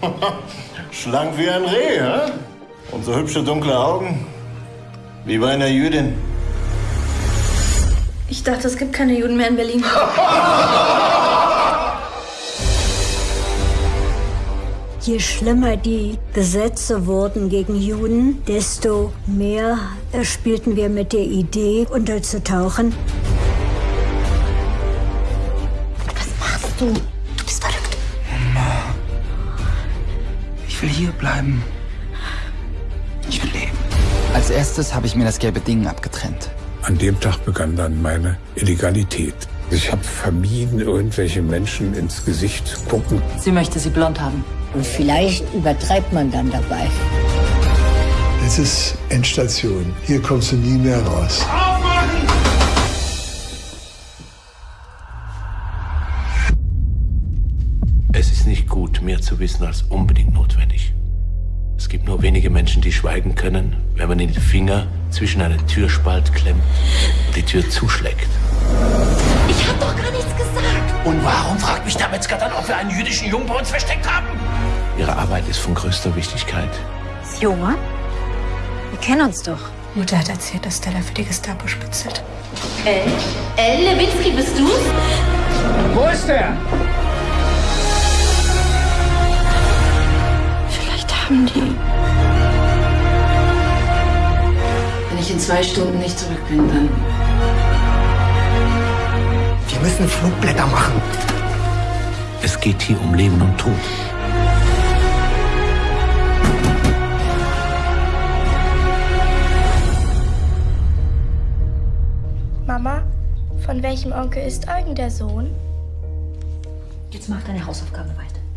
Schlank wie ein Reh, hä? Und so hübsche dunkle Augen. Wie bei einer Jüdin. Ich dachte, es gibt keine Juden mehr in Berlin. Je schlimmer die Gesetze wurden gegen Juden, desto mehr spielten wir mit der Idee, unterzutauchen. Was machst du? Ich will hier bleiben. Ich will leben. Als erstes habe ich mir das gelbe Ding abgetrennt. An dem Tag begann dann meine Illegalität. Ich habe vermieden, irgendwelche Menschen ins Gesicht zu gucken. Sie möchte sie blond haben. Und vielleicht übertreibt man dann dabei. Es ist Endstation. Hier kommst du nie mehr raus. Es gut, mehr zu wissen als unbedingt notwendig. Es gibt nur wenige Menschen, die schweigen können, wenn man ihnen die Finger zwischen einen Türspalt klemmt und die Tür zuschlägt. Ich hab doch gar nichts gesagt. Und warum fragt mich der Metzger dann, ob wir einen jüdischen Jungen bei uns versteckt haben? Ihre Arbeit ist von größter Wichtigkeit. Joma? Wir kennen uns doch. Mutter hat erzählt, dass Stella für die Gestapo spitzelt. Elle? Elle Lewinsky, bist du's? Wo ist der? Haben die... Wenn ich in zwei Stunden nicht zurück bin, dann. Wir müssen Flugblätter machen. Es geht hier um Leben und Tod. Mama, von welchem Onkel ist Eugen der Sohn? Jetzt mach deine Hausaufgaben weiter.